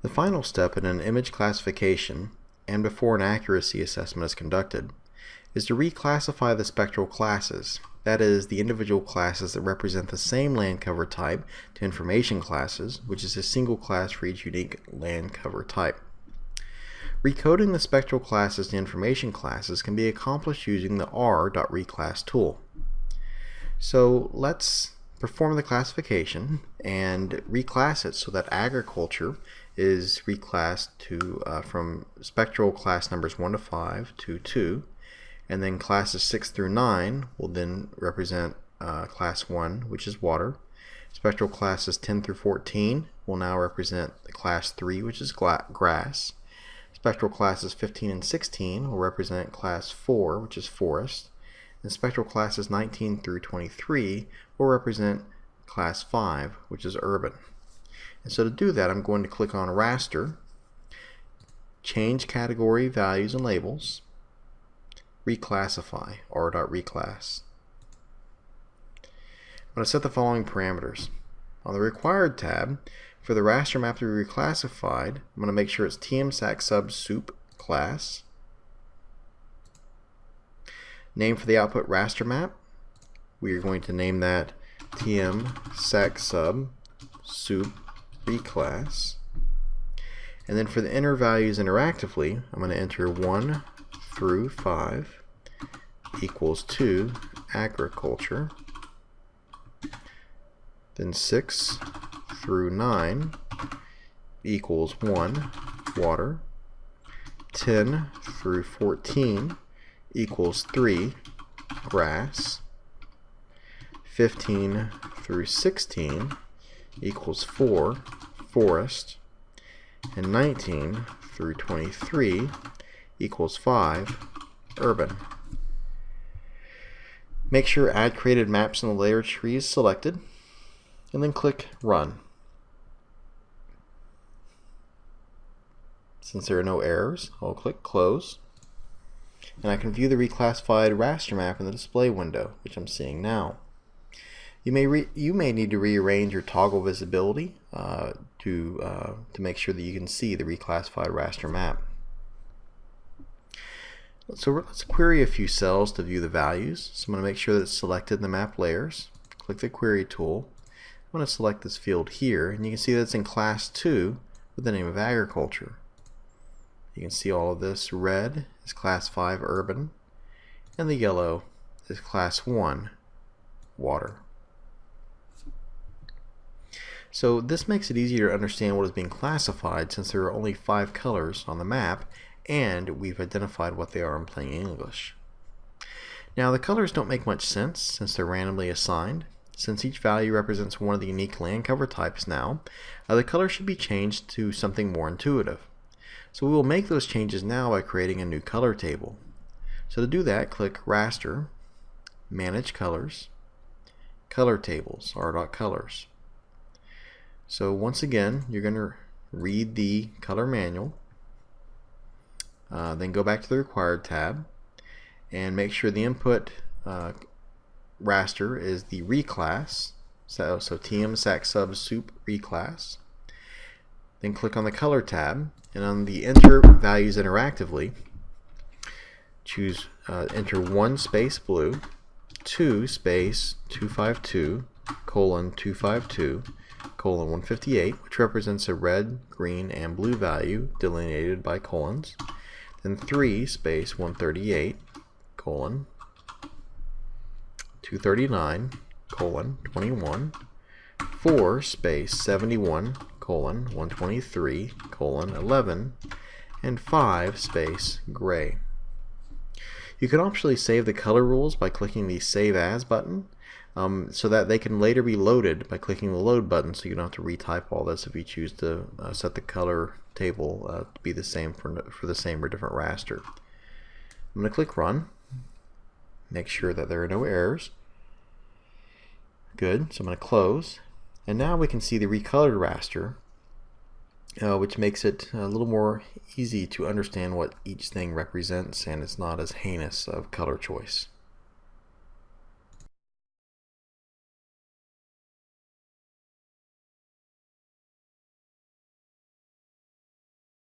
The final step in an image classification, and before an accuracy assessment is conducted, is to reclassify the spectral classes, that is, the individual classes that represent the same land cover type to information classes, which is a single class for each unique land cover type. Recoding the spectral classes to information classes can be accomplished using the r.reclass tool. So let's perform the classification and reclass it so that agriculture is reclassed to uh, from spectral class numbers 1 to 5 to 2 and then classes 6 through 9 will then represent uh, class 1 which is water. Spectral classes 10 through 14 will now represent the class 3 which is grass. Spectral classes 15 and 16 will represent class 4 which is forest and spectral classes 19 through 23 will represent class 5 which is urban and so to do that, I'm going to click on raster, change category values and labels, reclassify, r.reclass. I'm going to set the following parameters. On the required tab, for the raster map to be reclassified, I'm going to make sure it's tmsac sub soup class. Name for the output raster map, we are going to name that tmsac sub soup class. And then for the inner values interactively, I'm going to enter 1 through 5 equals 2 agriculture. Then 6 through 9 equals 1 water. 10 through 14 equals 3 grass. 15 through 16 equals 4 forest, and 19 through 23 equals 5 urban. Make sure Add Created Maps in the Layer tree is selected, and then click Run. Since there are no errors, I'll click Close, and I can view the reclassified raster map in the display window, which I'm seeing now. You may you may need to rearrange your toggle visibility uh, to uh, to make sure that you can see the reclassified raster map. So let's query a few cells to view the values. So I'm going to make sure that it's selected in the map layers. Click the query tool. I'm going to select this field here and you can see that it's in class 2 with the name of agriculture. You can see all of this. Red is class 5 urban and the yellow is class 1 water. So this makes it easier to understand what is being classified since there are only five colors on the map and we've identified what they are in plain English. Now the colors don't make much sense since they're randomly assigned. Since each value represents one of the unique land cover types now, uh, the color should be changed to something more intuitive. So we will make those changes now by creating a new color table. So to do that, click Raster, Manage Colors, Color Tables, R.Colors. So once again, you're going to read the color manual, uh, then go back to the required tab, and make sure the input uh, raster is the reclass, so, so TM SAC sub soup reclass. Then click on the color tab, and on the enter values interactively, choose uh, enter one space blue, two space 252 colon 252 colon 158, which represents a red, green, and blue value delineated by colons. Then 3 space 138 colon 239 colon 21 4 space 71 colon 123 colon 11 and 5 space gray. You can optionally save the color rules by clicking the Save As button um, so that they can later be loaded by clicking the load button so you don't have to retype all this if you choose to uh, set the color table uh, to be the same for, for the same or different raster. I'm going to click run make sure that there are no errors good so I'm going to close and now we can see the recolored raster uh, which makes it a little more easy to understand what each thing represents and it's not as heinous of color choice.